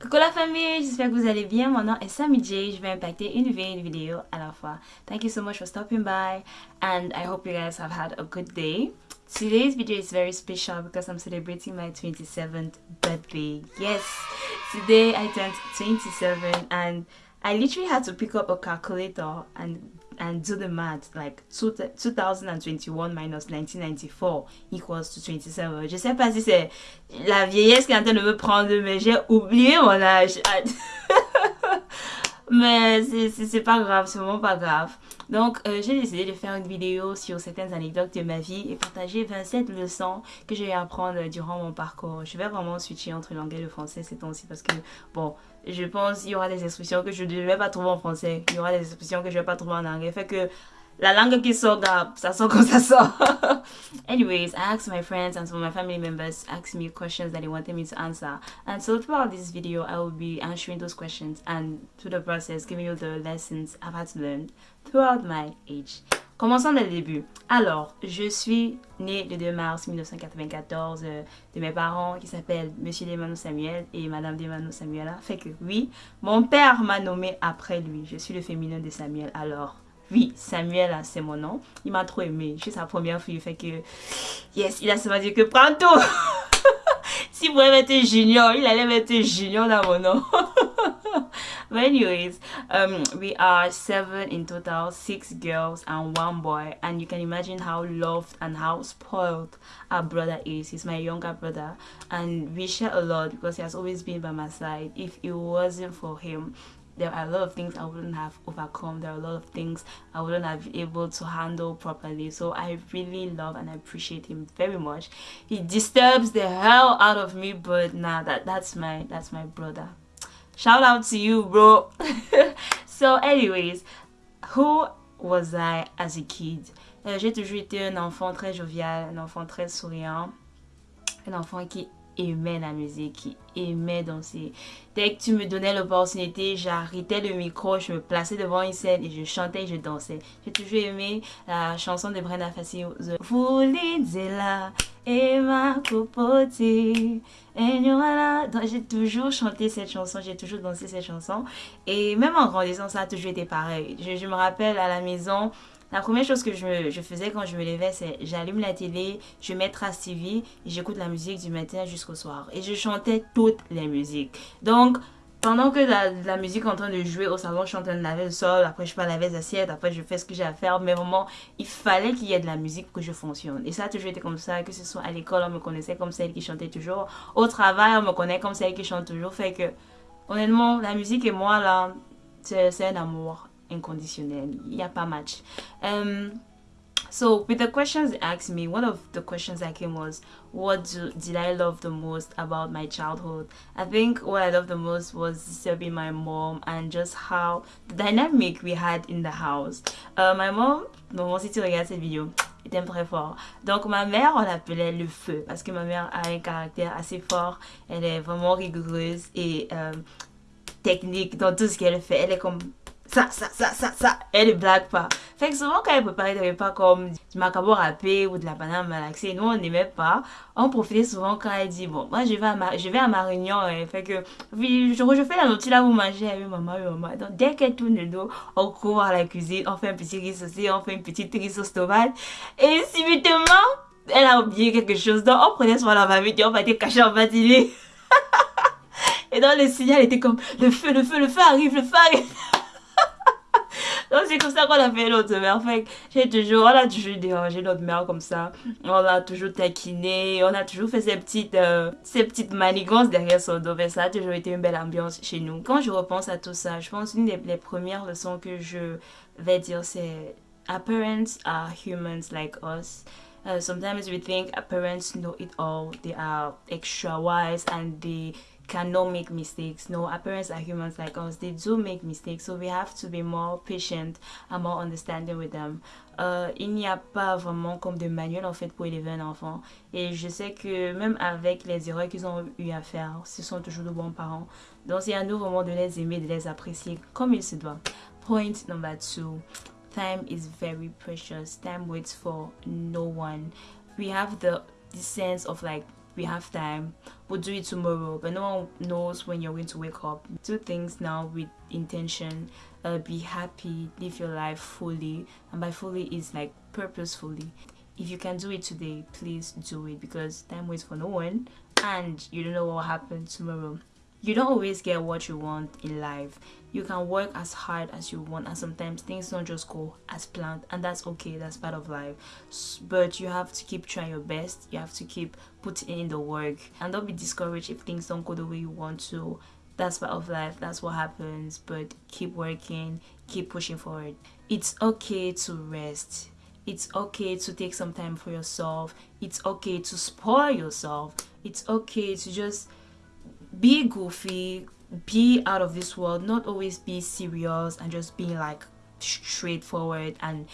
Coucou la famille, j'espère que vous allez bien. Mon nom est Sammy J. Je vais impacter une vie et une vidéo à la fois. Thank you so much for stopping by and I hope you guys have had a good day. Today's video is very special because I'm celebrating my 27th birthday. Yes, today I turned 27 and I literally had to pick up a calculator and and do the math like 2021 minus 1994 equals to 27 je sais pas si c'est la vieillesse qui est en train de me prendre mais j'ai oublié mon âge. Mais c'est pas grave c'est vraiment pas grave. Donc euh, j'ai décidé de faire une vidéo sur certaines anecdotes de ma vie et partager 27 leçons que j'ai eu à apprendre durant mon parcours. Je vais vraiment switcher entre l'anglais et le français ces temps-ci parce que bon je pense qu'il y aura des expressions que je ne vais pas trouver en français. Il y aura des expressions que je ne vais pas trouver en anglais. Fait que la langue qui sort, ça sort comme ça sort. Anyways, I asked my friends and some of my family members asked me questions that they wanted me to answer. And so throughout this video, I will be answering those questions and through the process, giving you the lessons I've had to learn throughout my age. Commençons dès le début. Alors, je suis née le 2 mars 1994 euh, de mes parents qui s'appellent Monsieur Demano Samuel et Madame Demano Samuela. Fait que oui, mon père m'a nommé après lui. Je suis le féminin de Samuel. Alors, oui, Samuel, c'est mon nom. Il m'a trop aimé. Je suis sa première fille. Fait que, yes, il a seulement dit que prends tout. S'il pouvait mettre junior, il allait mettre junior dans mon nom. but anyways um we are seven in total six girls and one boy and you can imagine how loved and how spoiled our brother is he's my younger brother and we share a lot because he has always been by my side if it wasn't for him there are a lot of things I wouldn't have overcome. There are a lot of things I wouldn't have been able to handle properly. So I really love and I appreciate him very much. He disturbs the hell out of me, but nah, that that's my that's my brother. Shout out to you, bro. so, anyways, who was I as a kid? Euh, j'ai toujours été un enfant très jovial, un enfant très souriant, un enfant qui aimait la musique, qui aimait danser. Dès que tu me donnais l'opportunité, j'arrêtais le micro, je me plaçais devant une scène et je chantais et je dansais. J'ai toujours aimé la chanson de Brenda Fassi, Vous là et ma copote. Donc j'ai toujours chanté cette chanson, j'ai toujours dansé cette chanson. Et même en grandissant, ça a toujours été pareil. Je, me rappelle à la maison, la première chose que je, faisais quand je me levais, c'est j'allume la télé, je mets Trace TV j'écoute la musique du matin jusqu'au soir. Et je chantais toutes les musiques. Donc, pendant que la, musique est en train de jouer au salon, je suis en train de laver le sol, après je fais laver les assiettes, après je fais ce que j'ai à faire, mais vraiment, il fallait qu'il y ait de la musique pour que je fonctionne. Et ça a toujours été comme ça, que ce soit à l'école, on me connaissait comme celle qui chantait toujours, au travail, on me connaît comme celle qui chante toujours, fait que, honnêtement, la musique et moi, là, c'est un amour inconditionnel, il n'y a pas match. Euh, So with the questions they asked me, one of the questions that came was, what do, did I love the most about my childhood? I think what I loved the most was serving my mom and just how the dynamic we had in the house. Uh, my mom, maman si tu regardes cette vidéo, il t'aime très fort. Donc ma mère, on l'appelait le feu parce que ma mère a un caractère assez fort. Elle est vraiment rigoureuse et euh, technique dans tout ce qu'elle fait. Elle est comme ça, ça, ça, ça, ça. Elle ne blague pas. Fait que souvent, quand elle préparait des repas comme du macabre râpé ou de la banane malaxée, nous, on n'aimait pas. On profitait souvent quand elle dit, bon, moi, je vais à, je vais à Marignan. Et fait que, je, fais la nourriture là, vous mangez avec maman et maman. Donc, dès qu'elle tourne le dos, on court à la cuisine, on fait un petit riz saucé, on fait une petite riz sauce. Et subitement, elle a oublié quelque chose. Donc, on prenait soin la famille et on être caché en bas Et dans le signal, était comme, le feu, le feu, le feu arrive, le feu arrive. Donc c'est comme ça qu'on a fait l'autre mère. J'ai toujours, on a toujours dérangé notre mère comme ça. On a toujours taquiné, on a toujours fait ces petites, euh, ces petites manigances derrière son dos. ça a toujours été une belle ambiance chez nous. Quand je repense à tout ça, je pense une des premières leçons que je vais dire c'est Our are humans like us. Uh, sometimes we think parents know it all. They are extra wise and they cannot make mistakes. No, our parents are humans like us. They do make mistakes. So we have to be more patient and more understanding with them. Euh, il n'y a pas vraiment comme de manuel en fait pour élever un enfant. Et je sais que même avec les erreurs qu'ils ont eu à faire, ce sont toujours de bons parents. Donc c'est à nous vraiment de les aimer, de les apprécier comme il se doit. Point number two. Time is very precious. Time waits for no one. We have the, the sense of like we have time we'll do it tomorrow but no one knows when you're going to wake up. Do things now with intention uh, be happy live your life fully and by fully is like purposefully. If you can do it today please do it because time waits for no one and you don't know what will happen tomorrow you don't always get what you want in life. You can work as hard as you want and sometimes things don't just go as planned and that's okay that's part of life. But you have to keep trying your best. You have to keep putting in the work. And don't be discouraged if things don't go the way you want to. That's part of life that's what happens. But keep working keep pushing forward. It's okay to rest. It's okay to take some time for yourself. It's okay to spoil yourself. It's okay to just be goofy be out of this world not always be serious and just being like straightforward and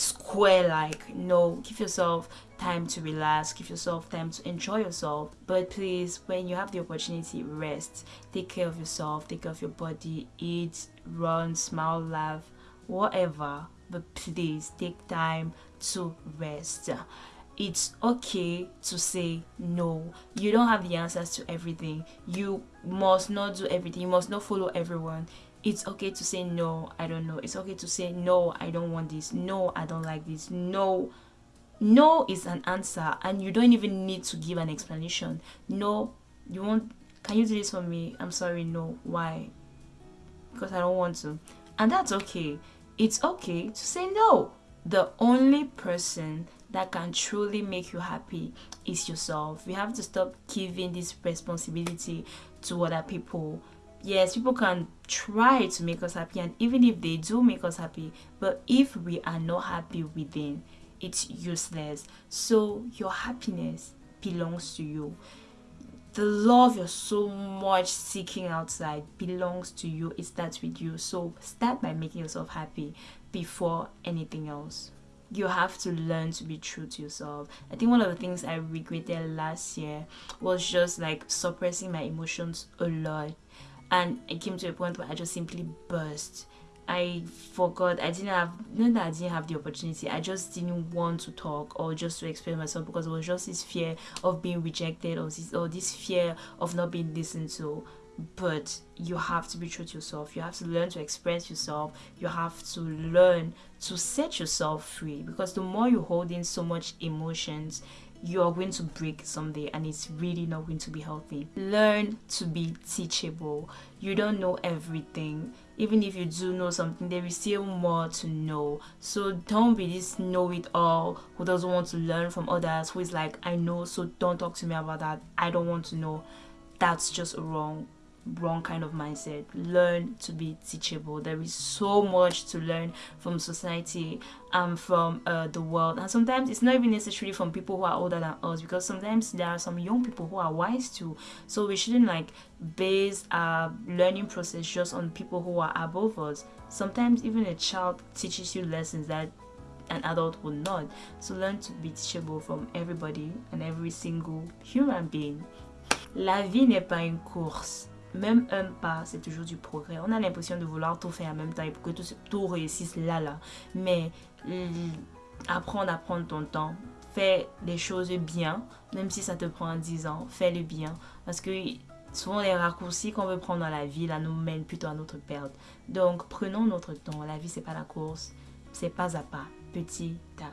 square like no give yourself time to relax give yourself time to enjoy yourself. But please when you have the opportunity rest. Take care of yourself take care of your body eat run smile laugh whatever. But please take time to rest it's okay to say no. You don't have the answers to everything. You must not do everything. You must not follow everyone. It's okay to say no. I don't know. It's okay to say no i don't want this. No i don't like this. No. No is an answer and you don't even need to give an explanation. No. You want can you do this for me? I'm sorry. No. Why? Because i don't want to. And that's okay. It's okay to say no the only person that can truly make you happy is yourself. We have to stop giving this responsibility to other people. Yes, people can try to make us happy, and even if they do make us happy, but if we are not happy within, it's useless. So, your happiness belongs to you. The love you're so much seeking outside belongs to you. It starts with you. So, start by making yourself happy before anything else you have to learn to be true to yourself. I think one of the things I regretted last year was just like suppressing my emotions a lot. And it came to a point where I just simply burst. I forgot I didn't have not that I didn't have the opportunity. I just didn't want to talk or just to express myself because it was just this fear of being rejected or this or this fear of not being listened to but you have to be true to yourself. You have to learn to express yourself. You have to learn to set yourself free because the more you hold in so much emotions you are going to break someday and it's really not going to be healthy. Learn to be teachable. You don't know everything. Even if you do know something there is still more to know. So don't be this know-it-all who doesn't want to learn from others who is like i know so don't talk to me about that. I don't want to know. That's just wrong wrong kind of mindset. Learn to be teachable. There is so much to learn from society and from uh, the world. And sometimes it's not even necessarily from people who are older than us because sometimes there are some young people who are wise too. So we shouldn't like base our learning process just on people who are above us. Sometimes even a child teaches you lessons that an adult would not. So learn to be teachable from everybody and every single human being. La vie n'est pas une course, même un pas, c'est toujours du progrès. On a l'impression de vouloir tout faire en même temps et pour que tout, tout réussisse là, là. Mais apprendre à prendre ton temps. Fais les choses bien, même si ça te prend 10 ans, fais-le bien. Parce que souvent les raccourcis qu'on veut prendre dans la vie, là, nous mènent plutôt à notre perte. Donc, prenons notre temps. La vie, c'est pas la course, c'est pas à pas, petit à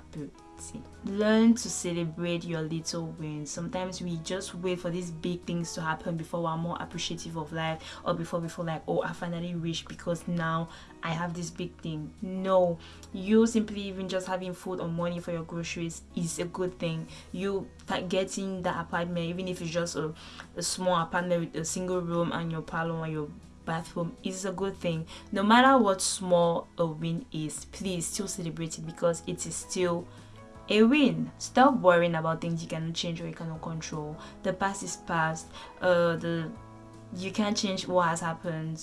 petit. Learn to celebrate your little wins. Sometimes we just wait for these big things to happen before we're more appreciative of life or before we feel like, oh, I finally reached because now I have this big thing. No, you simply even just having food or money for your groceries is a good thing. You getting that apartment, even if it's just a, a small apartment with a single room and your parlor and your bathroom is a good thing no matter what small a win is please still celebrate it because it is still a win. Stop worrying about things you cannot change or you cannot control. The past is past. Uh, the you can't change what has happened.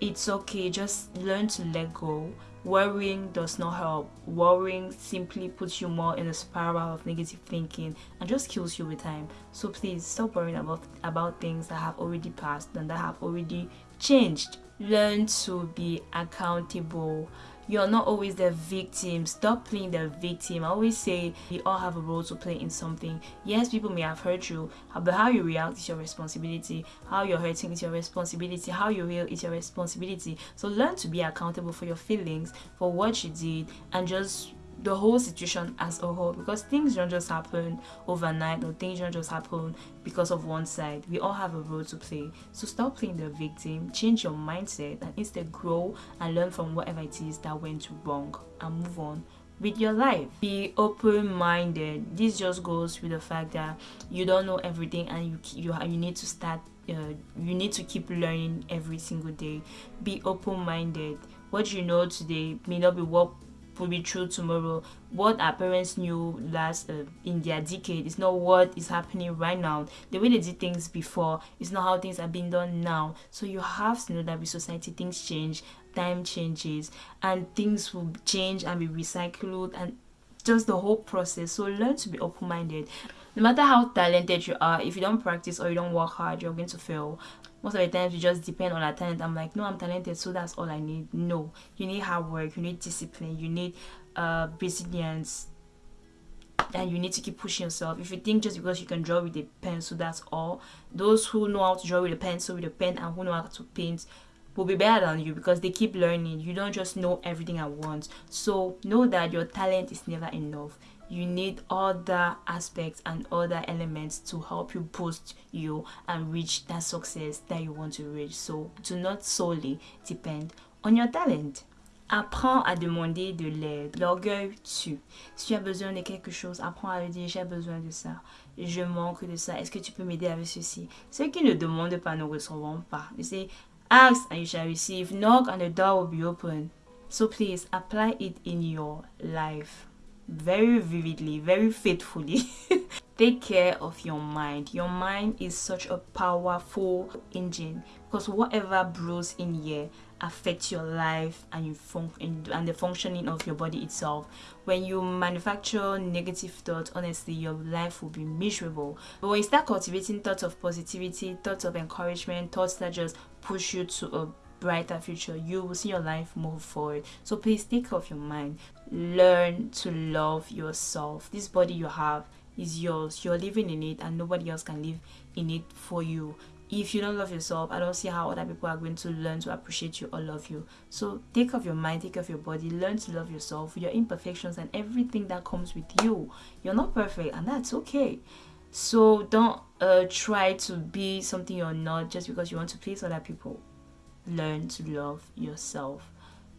It's okay. Just learn to let go. Worrying does not help. Worrying simply puts you more in a spiral of negative thinking and just kills you with time. So please stop worrying about about things that have already passed and that have already changed. Learn to be accountable you're not always the victim. Stop playing the victim. I always say we all have a role to play in something. Yes people may have hurt you uh, but how you react is your responsibility. How you're hurting is your responsibility. How you heal is your responsibility. So learn to be accountable for your feelings for what you did and just the whole situation as a whole because things don't just happen overnight or things don't just happen because of one side. We all have a role to play. So stop playing the victim change your mindset and instead grow and learn from whatever it is that went wrong and move on with your life. Be open-minded. This just goes with the fact that you don't know everything and you you, you need to start uh, you need to keep learning every single day. Be open-minded. What you know today may not be what will be true tomorrow. What our parents knew last uh, in their decade is not what is happening right now. The way they did things before is not how things are being done now. So you have to know that with society things change, time changes, and things will change and be recycled and just the whole process. So learn to be open-minded. No matter how talented you are, if you don't practice or you don't work hard, you're going to fail most of the times you just depend on our talent. I'm like no i'm talented so that's all i need. No you need hard work you need discipline you need uh resilience and you need to keep pushing yourself. If you think just because you can draw with a pencil that's all those who know how to draw with a pencil with a pen and who know how to paint will be better than you because they keep learning. You don't just know everything at once. So know that your talent is never enough you need other aspects and other elements to help you boost you and reach that success that you want to reach so do not solely depend on your talent Apprends à demander de l'aide. L'orgueil tue. Si tu as besoin de quelque chose, apprends à lui dire j'ai besoin de ça. Je manque de ça. Est-ce que tu peux m'aider avec ceci? Ceux qui ne demandent pas ne recevront pas. You say, ask and you shall receive. Knock and the door will be open. So please apply it in your life very vividly, very faithfully. Take care of your mind. Your mind is such a powerful engine because whatever brews in here affects your life and you and the functioning of your body itself. When you manufacture negative thoughts, honestly, your life will be miserable. But when you start cultivating thoughts of positivity, thoughts of encouragement, thoughts that just push you to a brighter future, you will see your life move forward. So please take care of your mind. Learn to love yourself. This body you have is yours. You're living in it and nobody else can live in it for you. If you don't love yourself, I don't see how other people are going to learn to appreciate you or love you. So take care of your mind, take care of your body, learn to love yourself, your imperfections and everything that comes with you. You're not perfect and that's okay. So don't uh, try to be something you're not just because you want to please other people learn to love yourself.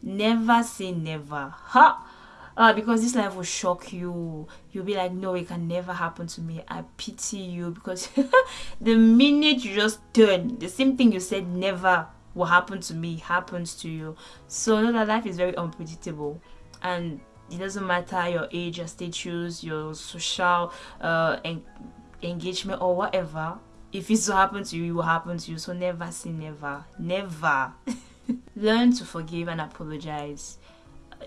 Never say never. Ha! Uh, because this life will shock you. You'll be like, no, it can never happen to me. I pity you because the minute you just turn, the same thing you said never will happen to me happens to you. So know that life is very unpredictable and it doesn't matter your age, your status, your social uh, en engagement or whatever if it's so happen to you, it will happen to you. So never say never. Never. Learn to forgive and apologize.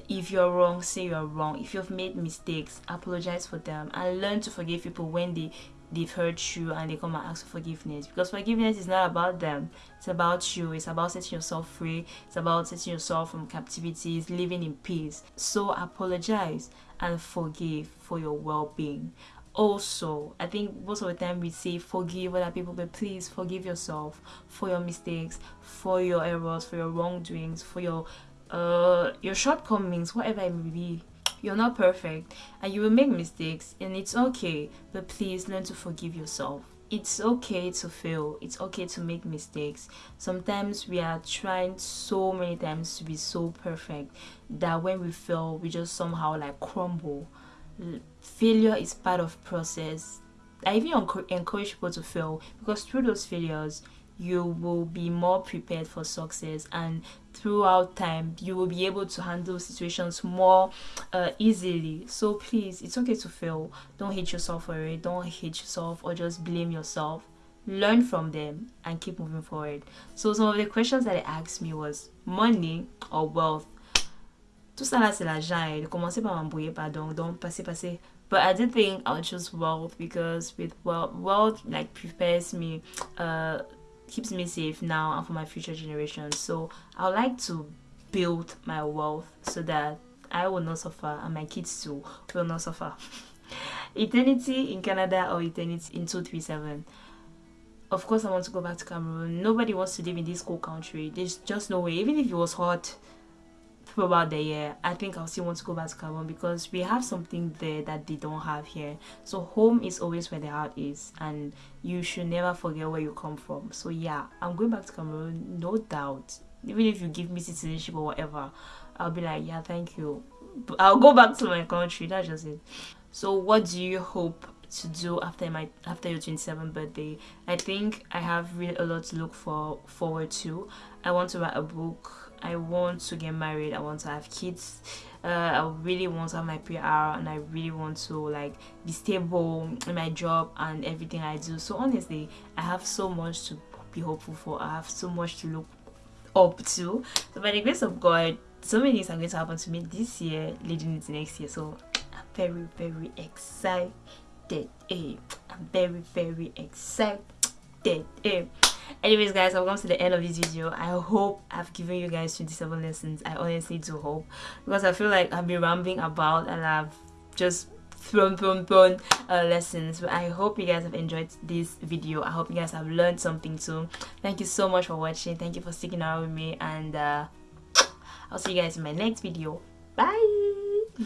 If you're wrong, say you're wrong. If you've made mistakes, apologize for them and learn to forgive people when they they've hurt you and they come and ask for forgiveness because forgiveness is not about them it's about you it's about setting yourself free it's about setting yourself from captivities living in peace so apologize and forgive for your well-being also i think most of the time we say forgive other people but please forgive yourself for your mistakes for your errors for your wrongdoings for your uh your shortcomings whatever it may be. You're not perfect and you will make mistakes and it's okay but please learn to forgive yourself. It's okay to fail. It's okay to make mistakes. Sometimes we are trying so many times to be so perfect that when we fail we just somehow like crumble failure is part of process. I even encourage people to fail because through those failures you will be more prepared for success and throughout time you will be able to handle situations more uh, easily. So please it's okay to fail. Don't hate yourself for it. Don't hate yourself or just blame yourself. Learn from them and keep moving forward. So some of the questions that they asked me was money or wealth tout ça là c'est l'argent et de commencer par m'embrouiller pardon donc passer passer but I did think I'll choose wealth because with wealth wealth like prepares me uh keeps me safe now and for my future generations so I would like to build my wealth so that I will not suffer and my kids too will not suffer. eternity in Canada or eternity in 237. Of course, I want to go back to Cameroon. Nobody wants to live in this cold country. There's just no way. Even if it was hot about the year, I think I'll still want to go back to Cameroon because we have something there that they don't have here. So home is always where the heart is, and you should never forget where you come from. So yeah, I'm going back to Cameroon, no doubt. Even if you give me citizenship or whatever, I'll be like, yeah, thank you. I'll go back to my country. That's just it. So, what do you hope to do after my after your 27th birthday? I think I have really a lot to look for forward to. I want to write a book. I want to get married. I want to have kids. Uh, I really want to have my PR and I really want to like be stable in my job and everything I do. So honestly, I have so much to be hopeful for. I have so much to look up to. So by the grace of God, so many things are going to happen to me this year leading into next year. So I'm very, very excited. Eh? I'm very, very excited. Eh? Anyways, guys, I've come to the end of this video. I hope I've given you guys 27 lessons. I honestly do hope. Because I feel like I've been rambling about and I've just thrown thrown thrown uh, lessons. But i hope you guys have enjoyed this video. I hope you guys have learned something too. Thank you so much for watching. Thank you for sticking around with me. And uh, i'll see you guys in my next video. Bye